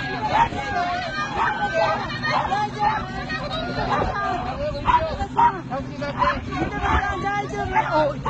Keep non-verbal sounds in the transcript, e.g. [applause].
来接！来 [laughs]